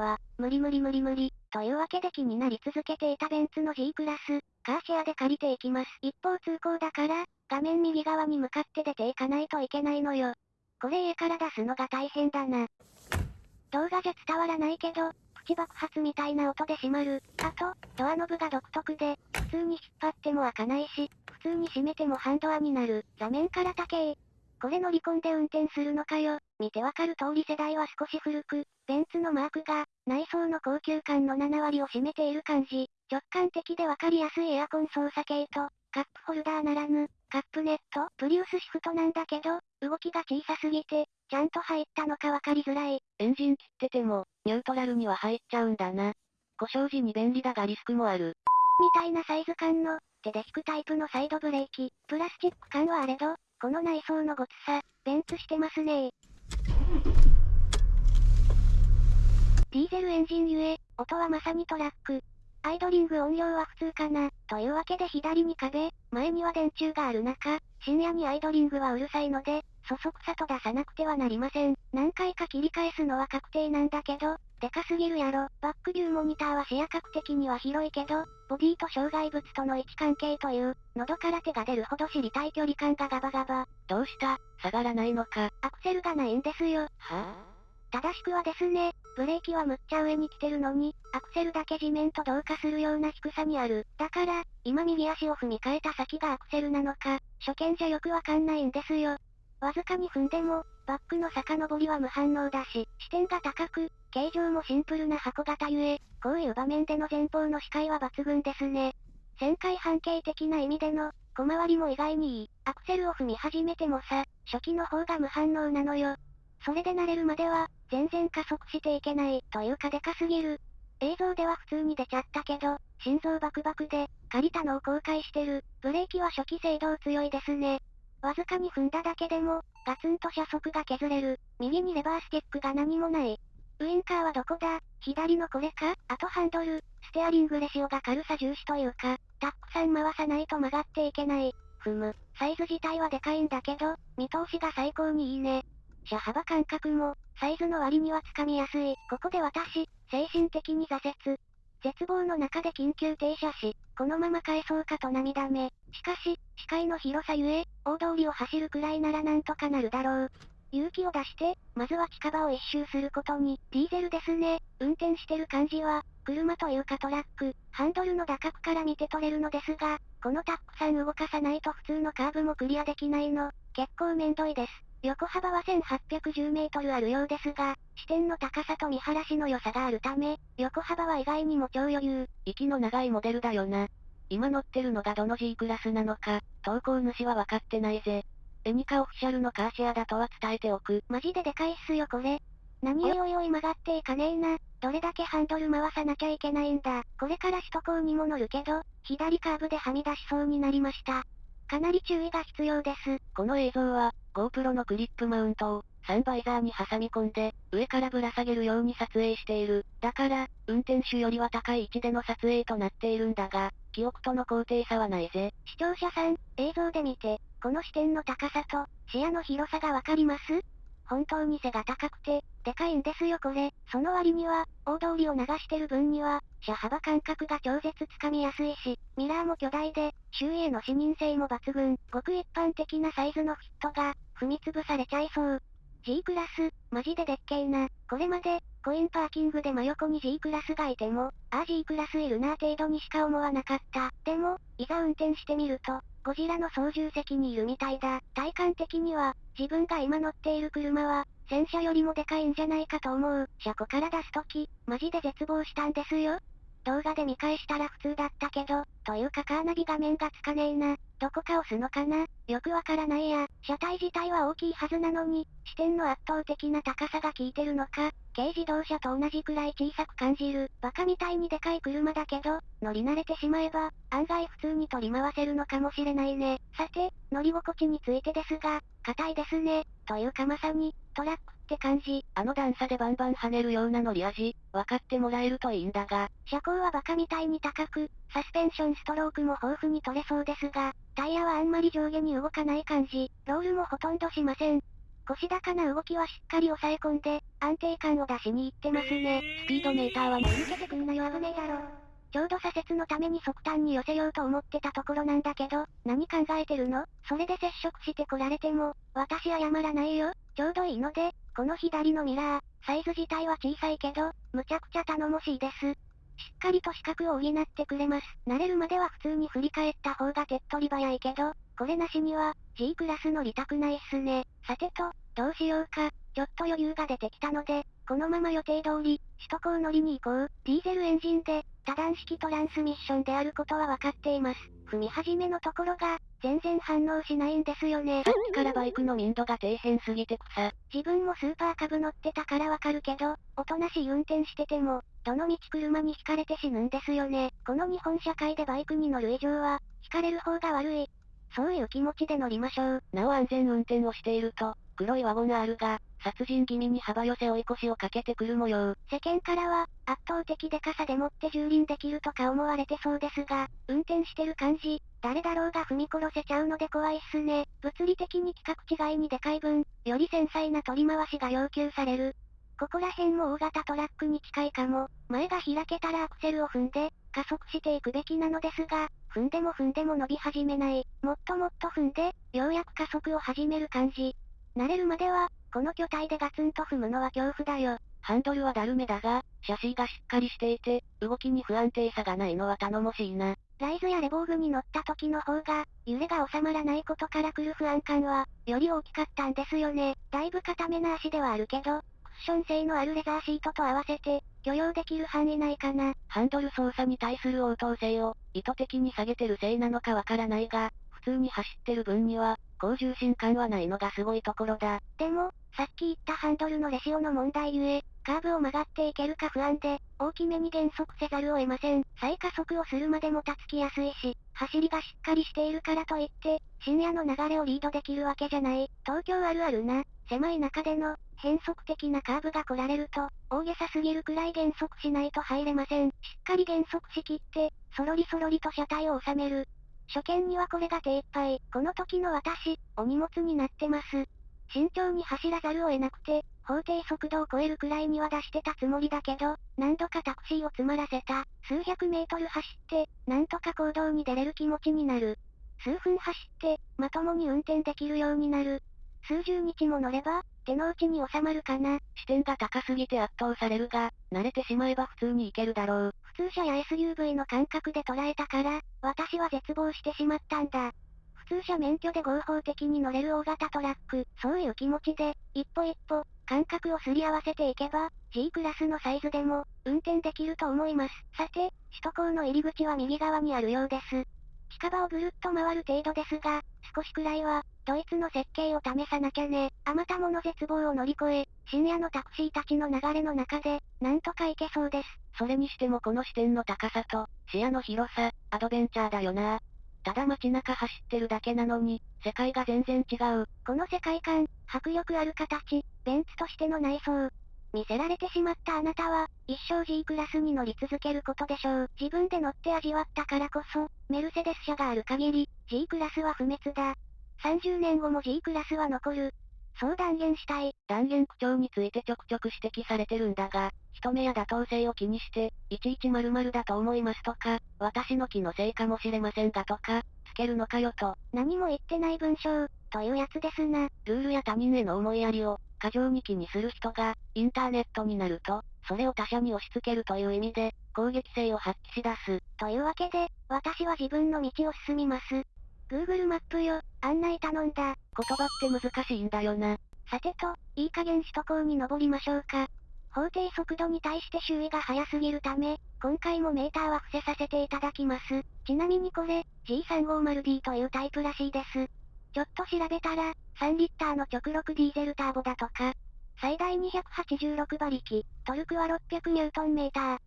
わ。無理無理無理無理。というわけで気になり続けていたベンツの G クラス、カーシェアで借りていきます。一方通行だから、画面右側に向かって出ていかないといけないのよ。これ家から出すのが大変だな。動画じゃ伝わらないけど、プチ爆発みたいな音で閉まる。あと、ドアノブが独特で、普通に引っ張っても開かないし、普通に閉めてもハンドアになる。座面から高え。これ乗り込んで運転するのかよ。見てわかる通り世代は少し古く、ベンツのマークが、内装の高級感の7割を占めている感じ。直感的でわかりやすいエアコン操作系と、カップホルダーならぬ、カップネット、プリウスシフトなんだけど、動きが小さすぎて、ちゃんと入ったのかわかりづらい。エンジン切ってても、ニュートラルには入っちゃうんだな。故障時に便利だがリスクもある。みたいなサイズ感の、手で引くタイプのサイドブレーキ、プラスチック感はあれど、この内装のごつさ、ベンツしてますねディーゼルエンジンゆえ、音はまさにトラック。アイドリング音量は普通かな。というわけで左に壁、前には電柱がある中、深夜にアイドリングはうるさいので、そそくさと出さなくてはなりません。何回か切り返すのは確定なんだけど、でかすぎるやろ。バックビューモニターは視野角的には広いけど、ボディと障害物との位置関係という、喉から手が出るほど知りたい距離感がガバガバ。どうした？下がらないのか？アクセルがないんですよ。はぁ、正しくはですね、ブレーキはむっちゃ上に来てるのに、アクセルだけ地面と同化するような低さにある。だから、今右足を踏み替えた先がアクセルなのか、初見じゃよくわかんないんですよ。わずかに踏んでも、バックの遡りは無反応だし、視点が高く、形状もシンプルな箱型ゆえ、こういう場面での前方の視界は抜群ですね。旋回半径的な意味での、小回りも意外にいい。アクセルを踏み始めてもさ、初期の方が無反応なのよ。それで慣れるまでは、全然加速していけない、というかでかすぎる。映像では普通に出ちゃったけど、心臓バクバクで、借りたのを後悔してる。ブレーキは初期制動強いですね。わずかに踏んだだけでも、ガツンと車速が削れる。右にレバースティックが何もない。ウインカーはどこだ？左のこれか？あとハンドル、ステアリングレシオが軽さ重視というか、たっくさん回さないと曲がっていけない。ふむ、サイズ自体はでかいんだけど、見通しが最高にいいね。車幅感覚も、サイズの割にはつかみやすい。ここで私、精神的に挫折。絶望の中で緊急停車し、このまま返そうかと涙目。しかし、視界の広さゆえ、大通りを走るくらいならなんとかなるだろう。勇気を出して、まずは近場を一周することに、ディーゼルですね。運転してる感じは、車というかトラック、ハンドルの打角から見て取れるのですが、このたくさん動かさないと普通のカーブもクリアできないの、結構めんどいです。横幅は1810メートルあるようですが、視点の高さと見晴らしの良さがあるため、横幅は意外にも超余裕。息の長いモデルだよな。今乗ってるのがどの G クラスなのか、投稿主は分かってないぜ。エニカオフィシャルのカーシェアだとは伝えておく。マジででかいっすよこれ。何よいおい曲がっていかねえな。どれだけハンドル回さなきゃいけないんだ。これから首都高にも乗るけど、左カーブではみ出しそうになりました。かなり注意が必要です。この映像は、GoPro のクリップマウントを、サンバイザーに挟み込んで、上からぶら下げるように撮影している。だから、運転手よりは高い位置での撮影となっているんだが、記憶との高低差はないぜ。視聴者さん、映像で見て、この視点の高さと、視野の広さがわかります？本当に背が高くて、でかいんですよこれ。その割には、大通りを流してる分には、車幅感覚が超絶つかみやすいし、ミラーも巨大で、周囲への視認性も抜群。ごく一般的なサイズのフィットが、踏み潰されちゃいそう。G クラス、マジででっけえな。これまで、コインパーキングで真横に G クラスがいても、ああ G クラスいるな程度にしか思わなかった。でも、いざ運転してみると、ゴジラの操縦席にいるみたいだ。体感的には、自分が今乗っている車は、戦車よりもでかいんじゃないかと思う。車庫から出すとき、マジで絶望したんですよ。動画で見返したら普通だったけど、というかカーナビ画面がつかねえな。どこか押すのかな？よくわからないや。車体自体は大きいはずなのに、視点の圧倒的な高さが効いてるのか、軽自動車と同じくらい小さく感じる。バカみたいにでかい車だけど、乗り慣れてしまえば、案外普通に取り回せるのかもしれないね。さて、乗り心地についてですが、硬いですね。というかまさに、トラックって感じ。あの段差でバンバン跳ねるような乗り味、分かってもらえるといいんだが。車高はバカみたいに高く、サスペンションストロークも豊富に取れそうですが、タイヤはあんまり上下に動かない感じ。ロールもほとんどしません。腰高な動きはしっかり抑え込んで、安定感を出しに行ってますね。スピードメーターは抜けてくんなよ危ねえだろ。ちょうど左折のために側端に寄せようと思ってたところなんだけど、何考えてるの？それで接触してこられても、私謝らないよ。ちょうどいいので、この左のミラー、サイズ自体は小さいけど、むちゃくちゃ頼もしいです。しっかりと視覚を補ってくれます。慣れるまでは普通に振り返った方が手っ取り早いけど、これなしには、G クラス乗りたくないっすね。さてと、どうしようか、ちょっと余裕が出てきたので、このまま予定通り、首都高乗りに行こう。ディーゼルエンジンで、多段式トランスミッションであることは分かっています。踏み始めのところが、全然反応しないんですよね。さっきからバイクの民度が底辺すぎて草。自分もスーパーカブ乗ってたからわかるけど、おとなしい運転してても、どの道車に惹かれて死ぬんですよね。この日本社会でバイクに乗る以上は、惹かれる方が悪い。そういう気持ちで乗りましょう。なお安全運転をしていると、黒いワゴン R が、殺人気味に幅寄せ追い越しをかけてくる模様。世間からは、圧倒的でかさでもって蹂躙できるとか思われてそうですが、運転してる感じ、誰だろうが踏み殺せちゃうので怖いっすね。物理的に規格違いにでかい分、より繊細な取り回しが要求される。ここら辺も大型トラックに近いかも。前が開けたらアクセルを踏んで、加速していくべきなのですが、踏んでも踏んでも伸び始めない。もっともっと踏んで、ようやく加速を始める感じ。慣れるまでは、この巨体でガツンと踏むのは恐怖だよ。ハンドルはだるめだが、シャシーがしっかりしていて、動きに不安定さがないのは頼もしいな。ライズやレボーグに乗った時の方が、揺れが収まらないことから来る不安感は、より大きかったんですよね。だいぶ固めな足ではあるけど、クッション性のあるレザーシートと合わせて、許容できる範囲内かな。ハンドル操作に対する応答性を、意図的に下げてるせいなのかわからないが、普通に走ってる分には、高重心感はないのがすごいところだ。でも、さっき言ったハンドルのレシオの問題ゆえ、カーブを曲がっていけるか不安で、大きめに減速せざるを得ません。再加速をするまでもたつきやすいし、走りがしっかりしているからといって、深夜の流れをリードできるわけじゃない。東京あるあるな。狭い中での、変則的なカーブが来られると、大げさすぎるくらい減速しないと入れません。しっかり減速しきって、そろりそろりと車体を収める。初見にはこれが手一杯。この時の私、お荷物になってます。慎重に走らざるを得なくて、法定速度を超えるくらいには出してたつもりだけど、何度かタクシーを詰まらせた。数百メートル走って、なんとか行動に出れる気持ちになる。数分走って、まともに運転できるようになる。数十日も乗れば、手の内に収まるかな。視点が高すぎて圧倒されるが、慣れてしまえば普通に行けるだろう。普通車や SUV の感覚で捉えたから、私は絶望してしまったんだ。普通車免許で合法的に乗れる大型トラック、そういう気持ちで、一歩一歩、感覚をすり合わせていけば、G クラスのサイズでも、運転できると思います。さて、首都高の入り口は右側にあるようです。近場をぐるっと回る程度ですが、少しくらいは、ドイツの設計を試さなきゃね。あまたもの絶望を乗り越え、深夜のタクシーたちの流れの中で、なんとか行けそうです。それにしてもこの視点の高さと、視野の広さ、アドベンチャーだよな。ただ街中走ってるだけなのに、世界が全然違う。この世界観、迫力ある形、ベンツとしての内装。見せられてしまったあなたは、一生 G クラスに乗り続けることでしょう。自分で乗って味わったからこそ、メルセデス車がある限り、G クラスは不滅だ。30年後も G クラスは残る。そう断言したい。断言口調についてちょくちょく指摘されてるんだが、人目や妥当性を気にして、いちいち〇〇だと思いますとか、私の気のせいかもしれませんがとか、つけるのかよと。何も言ってない文章、というやつですな。ルールや他人への思いやりを、過剰に気にする人が、インターネットになると、それを他者に押し付けるという意味で、攻撃性を発揮し出す。というわけで、私は自分の道を進みます。Google マップよ、案内頼んだ。言葉って難しいんだよな。さてと、いい加減首都高に登りましょうか。法定速度に対して周囲が速すぎるため、今回もメーターは伏せさせていただきます。ちなみにこれ、G350D というタイプらしいです。ちょっと調べたら、3リッターの直録ディーゼルターボだとか、最大286馬力、トルクは600ニュートンメーター。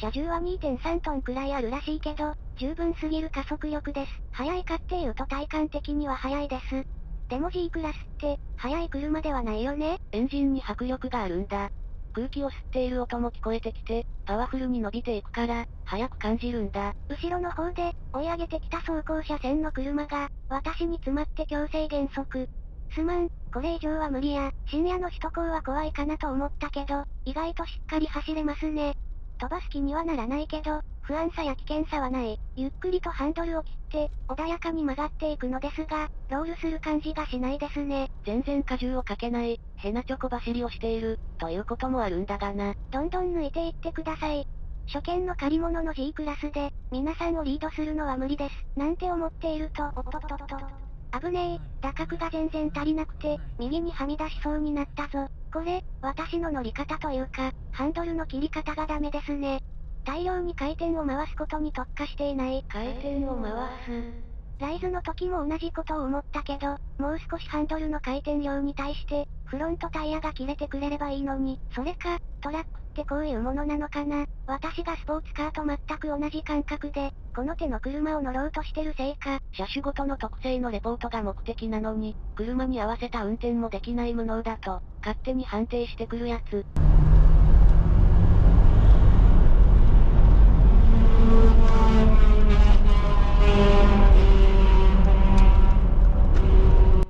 車重は2.3トンくらいあるらしいけど、十分すぎる加速力です。速いかっていうと体感的には速いです。でも G クラスって、速い車ではないよねエンジンに迫力があるんだ。空気を吸っている音も聞こえてきて、パワフルに伸びていくから、速く感じるんだ。後ろの方で、追い上げてきた走行車線の車が、私に詰まって強制減速。すまん、これ以上は無理や、深夜の首都高は怖いかなと思ったけど、意外としっかり走れますね。飛ばす気にはならないけど、不安さや危険さはない。ゆっくりとハンドルを切って、穏やかに曲がっていくのですが、ロールする感じがしないですね。全然荷重をかけない、ヘナチョコ走りをしている、ということもあるんだがな。どんどん抜いていってください。初見の借り物の G クラスで、皆さんをリードするのは無理です。なんて思っていると、おっとっとっと。危ねえ、打角が全然足りなくて、右にはみ出しそうになったぞ。これ、私の乗り方というか、ハンドルの切り方がダメですね。大量に回転を回すことに特化していない。回転を回す。ライズの時も同じことを思ったけど、もう少しハンドルの回転量に対して、フロントタイヤが切れてくれればいいのに、それか、トラックってこういうものなのかな。私がスポーツカーと全く同じ感覚で、この手の車を乗ろうとしてるせいか。車種ごとの特性のレポートが目的なのに、車に合わせた運転もできない無能だと、勝手に判定してくるやつ。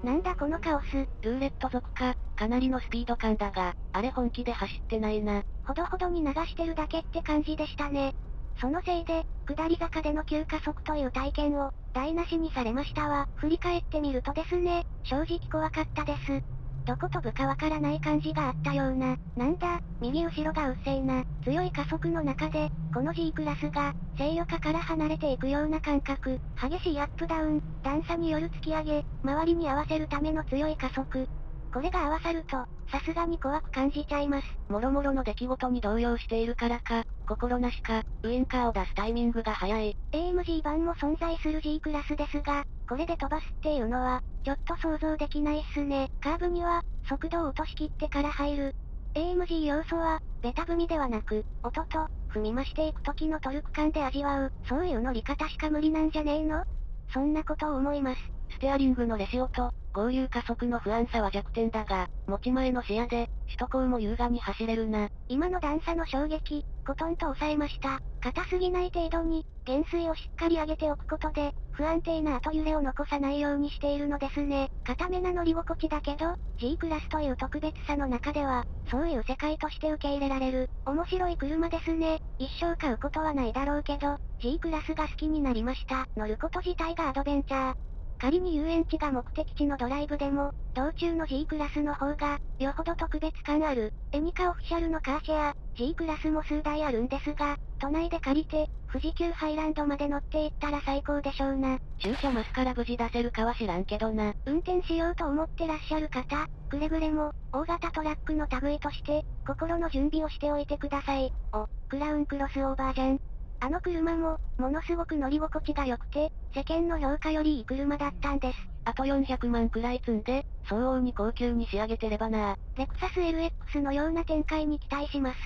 なんだこのカオス。ルーレット族か、かなりのスピード感だが、あれ本気で走ってないな。ほどほどに流してるだけって感じでしたね。そのせいで、下り坂での急加速という体験を、台無しにされましたわ。振り返ってみるとですね、正直怖かったです。どこ飛ぶかわからない感じがあったような。なんだ、右後ろがうっせいな。強い加速の中で、この G クラスが、制御下から離れていくような感覚。激しいアップダウン、段差による突き上げ、周りに合わせるための強い加速。これが合わさると、さすがに怖く感じちゃいます。もろもろの出来事に動揺しているからか、心なしか、ウインカーを出すタイミングが早い。AMG 版も存在する G クラスですが、これで飛ばすっていうのは、ちょっと想像できないっすね。カーブには、速度を落としきってから入る。AMG 要素は、ベタ踏みではなく、音と、踏み増していく時のトルク感で味わう、そういう乗り方しか無理なんじゃねえの？そんなことを思います。ステアリングのレシオと、合流加速の不安さは弱点だが、持ち前の視野で、首都高も優雅に走れるな。今の段差の衝撃、コトンと抑えました。硬すぎない程度に、減衰をしっかり上げておくことで、不安定な後揺れを残さないようにしているのですね。硬めな乗り心地だけど、G クラスという特別さの中では、そういう世界として受け入れられる、面白い車ですね。一生買うことはないだろうけど、G クラスが好きになりました。乗ること自体がアドベンチャー。仮に遊園地が目的地のドライブでも、道中の G クラスの方が、よほど特別感ある。エニカオフィシャルのカーシェア、G クラスも数台あるんですが、都内で借りて、富士急ハイランドまで乗っていったら最高でしょうな。駐車マスから無事出せるかは知らんけどな。運転しようと思ってらっしゃる方、くれぐれも、大型トラックの類として、心の準備をしておいてください。お、クラウンクロスオーバーじゃん。あの車も、ものすごく乗り心地が良くて、世間の評価よりいい車だったんです。あと400万くらい積んで、相応に高級に仕上げてればなレクサス LX のような展開に期待します。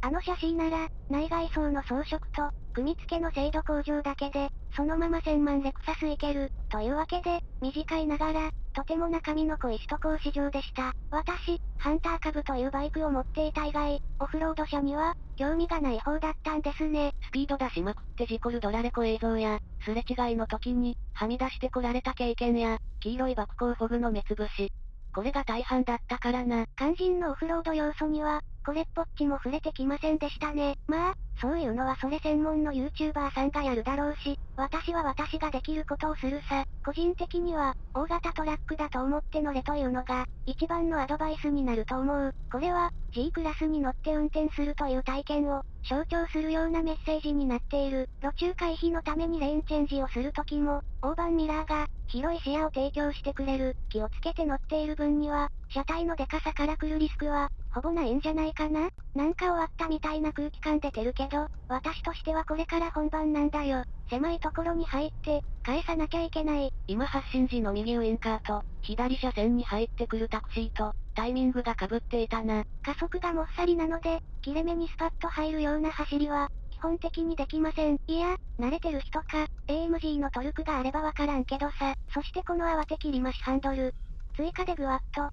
あのシャシーなら、内外装の装飾と、組み付けの精度向上だけで、そのまま1000万レクサスいける。というわけで、短いながら、とても中身の濃い首都高市場でした。私、ハンター株というバイクを持っていた以外、オフロード車には、興味がない方だったんですね。スピード出しまくって事故るドラレコ映像や、すれ違いの時に、はみ出してこられた経験や、黄色い爆光フォグの目つぶし。これが大半だったからな。肝心のオフロード要素には、これっぽっちも触れてきませんでしたね。まあ、そういうのはそれ専門の YouTuber さんがやるだろうし、私は私ができることをするさ。個人的には、大型トラックだと思って乗れというのが、一番のアドバイスになると思う。これは、G クラスに乗って運転するという体験を、象徴するようなメッセージになっている。路中回避のためにレーンチェンジをするときも、大盤ミラーが、広い視野を提供してくれる。気をつけて乗っている分には、車体のデカさから来るリスクは、ほぼないんじゃないかな？なんか終わったみたいな空気感出てるけど、私としてはこれから本番なんだよ。狭いところに入って、返さなきゃいけない。今発進時の右ウインカーと、左車線に入ってくるタクシーと、タイミングが被っていたな。加速がもっさりなので、切れ目にスパッと入るような走りは、基本的にできません。いや、慣れてる人か、AMG のトルクがあればわからんけどさ。そしてこの慌て切り増しハンドル。追加でグワッと、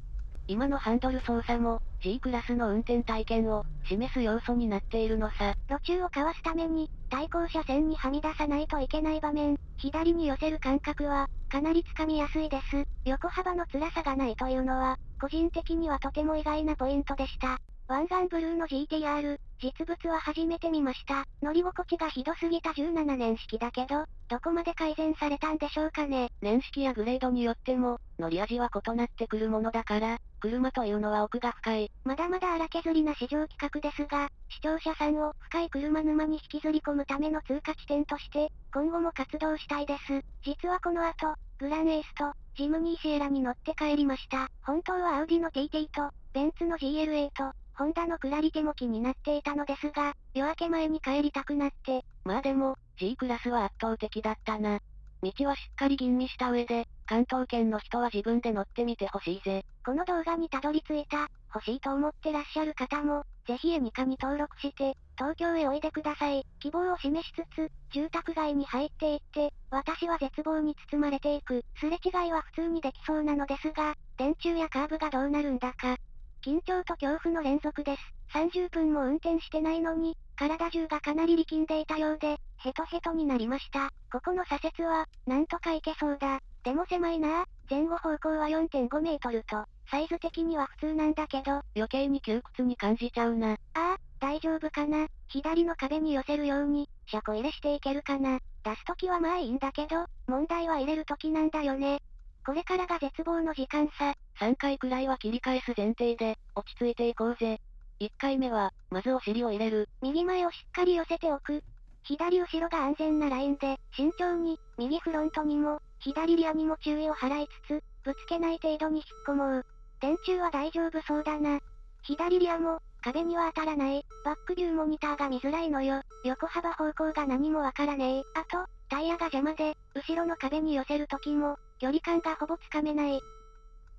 今のハンドル操作も、G クラスの運転体験を、示す要素になっているのさ。路中をかわすために、対向車線にはみ出さないといけない場面、左に寄せる感覚は、かなりつかみやすいです。横幅の辛さがないというのは、個人的にはとても意外なポイントでした。湾岸ブルーの GTR、実物は初めて見ました。乗り心地がひどすぎた17年式だけど、どこまで改善されたんでしょうかね。年式やグレードによっても、乗り味は異なってくるものだから、車というのは奥が深い。まだまだ荒削りな市場企画ですが、視聴者さんを深い車沼に引きずり込むための通過地点として、今後も活動したいです。実はこの後、グランエースと、ジムニーシエラに乗って帰りました。本当はアウディの TT と、ベンツの GLA と、ホンダのクラリテも気になっていたのですが、夜明け前に帰りたくなって。まあでも、G クラスは圧倒的だったな。道はしっかり吟味した上で、関東圏の人は自分で乗ってみてほしいぜ。この動画にたどり着いた、欲しいと思ってらっしゃる方も、ぜひエニカに登録して、東京へおいでください。希望を示しつつ、住宅街に入っていって、私は絶望に包まれていく。すれ違いは普通にできそうなのですが、電柱やカーブがどうなるんだか、緊張と恐怖の連続です。30分も運転してないのに、体中がかなり力んでいたようで、ヘトヘトになりました。ここの左折は、なんとか行けそうだ。でも狭いな前後方向は4.5メートルと、サイズ的には普通なんだけど、余計に窮屈に感じちゃうな。ああ、大丈夫かな左の壁に寄せるように、車庫入れしていけるかな出すときはまあいいんだけど、問題は入れるときなんだよね。これからが絶望の時間さ。3回くらいは切り返す前提で、落ち着いていこうぜ。1回目は、まずお尻を入れる。右前をしっかり寄せておく。左後ろが安全なラインで、慎重に、右フロントにも、左リアにも注意を払いつつ、ぶつけない程度に引っ込もう。電柱は大丈夫そうだな。左リアも、壁には当たらない。バックビューモニターが見づらいのよ。横幅方向が何もわからねえ。あと、タイヤが邪魔で、後ろの壁に寄せるときも、距離感がほぼつかめない。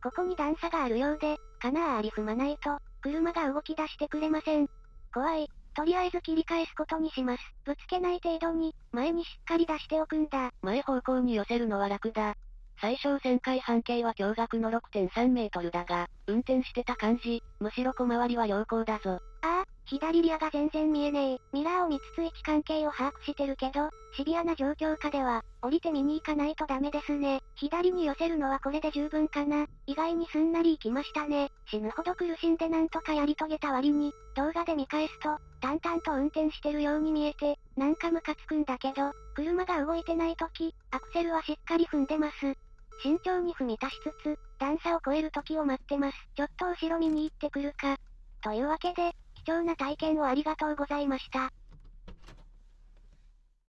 ここに段差があるようで、かなあり踏まないと、車が動き出してくれません。怖い。とりあえず切り返すことにします。ぶつけない程度に、前にしっかり出しておくんだ。前方向に寄せるのは楽だ。最小旋回半径は驚愕の6.3メートルだが、運転してた感じ、むしろ小回りは良好だぞ。ああ、左リアが全然見えねえ。ミラーを見つつ位置関係を把握してるけど、シビアな状況下では、降りて見に行かないとダメですね。左に寄せるのはこれで十分かな。意外にすんなり行きましたね。死ぬほど苦しんでなんとかやり遂げた割に、動画で見返すと、淡々と運転してるように見えて、なんかムカつくんだけど、車が動いてない時、アクセルはしっかり踏んでます。慎重に踏み足しつつ、段差を越える時を待ってます。ちょっと後ろ見に行ってくるか。というわけで、貴重な体験をありがとうございました。